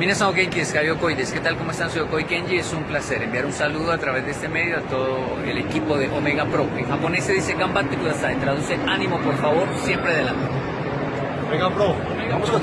Minasan Genki, Okoi, ¿qué tal? ¿Cómo están? Soy Okoi Kenji, es un placer enviar un saludo a través de este medio a todo el equipo de Omega Pro. En japonés se dice Gambate Kudasai, traduce ánimo por favor, siempre adelante. Omega Pro, vamos a